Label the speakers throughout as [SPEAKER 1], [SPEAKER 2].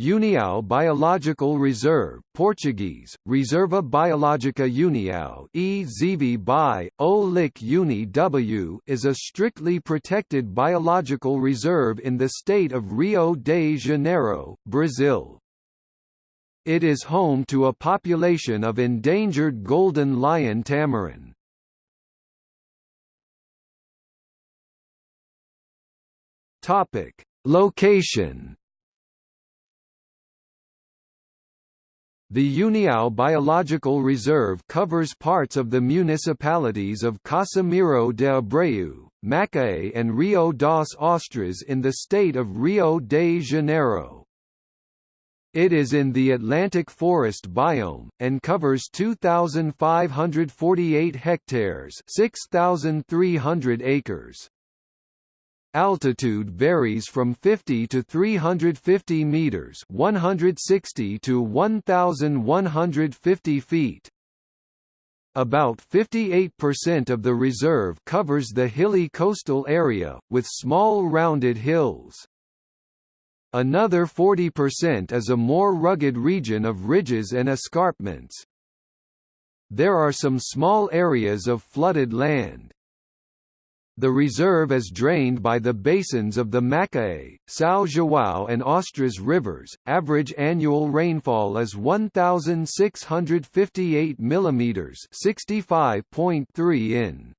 [SPEAKER 1] União Biological Reserve Portuguese, Reserva Biológica União EZV by, O Uni W is a strictly protected biological reserve in the state of Rio de Janeiro, Brazil. It is home to a population of endangered golden lion tamarin. Location The União Biological Reserve covers parts of the municipalities of Casimiro de Abreu, Macaé and Rio das Ostras in the state of Rio de Janeiro. It is in the Atlantic forest biome, and covers 2,548 hectares 6,300 acres. Altitude varies from 50 to 350 meters, 160 to 1150 feet. About 58% of the reserve covers the hilly coastal area, with small rounded hills. Another 40% is a more rugged region of ridges and escarpments. There are some small areas of flooded land. The reserve is drained by the basins of the Macaé, São João and Ostras rivers. Average annual rainfall is 1658 mm, 65.3 in.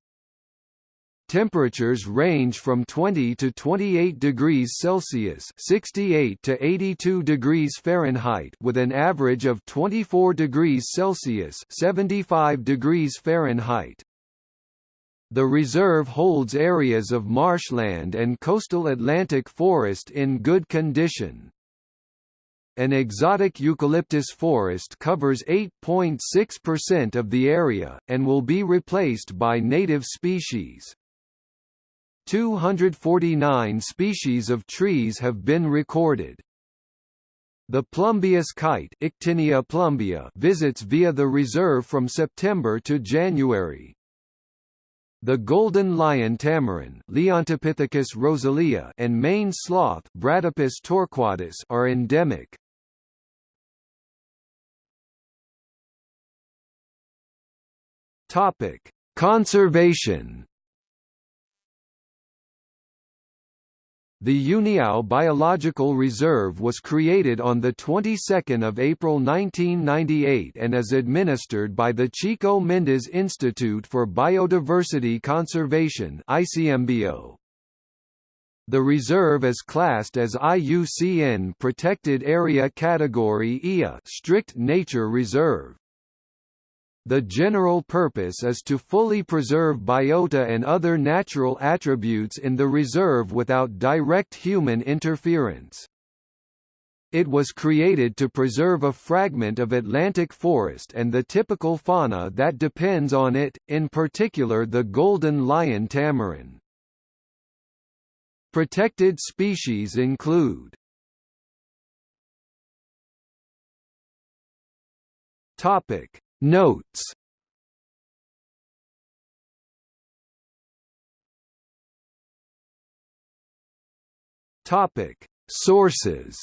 [SPEAKER 1] Temperatures range from 20 to 28 degrees Celsius (68 to 82 degrees Fahrenheit) with an average of 24 degrees Celsius (75 degrees Fahrenheit). The reserve holds areas of marshland and coastal Atlantic forest in good condition. An exotic eucalyptus forest covers 8.6% of the area, and will be replaced by native species. 249 species of trees have been recorded. The Plumbeous kite Ictinia plumbea visits via the reserve from September to January. The golden lion tamarin Leontopithecus rosalia and maned sloth Bradypus torquatus are endemic. Topic: Conservation The União Biological Reserve was created on the 22nd of April 1998 and is administered by the Chico Mendes Institute for Biodiversity Conservation (ICMBio). The reserve is classed as IUCN Protected Area Category IA Strict Nature Reserve. The general purpose is to fully preserve biota and other natural attributes in the reserve without direct human interference. It was created to preserve a fragment of Atlantic forest and the typical fauna that depends on it, in particular the golden lion tamarin. Protected species include Topic Notes. Topic. Sources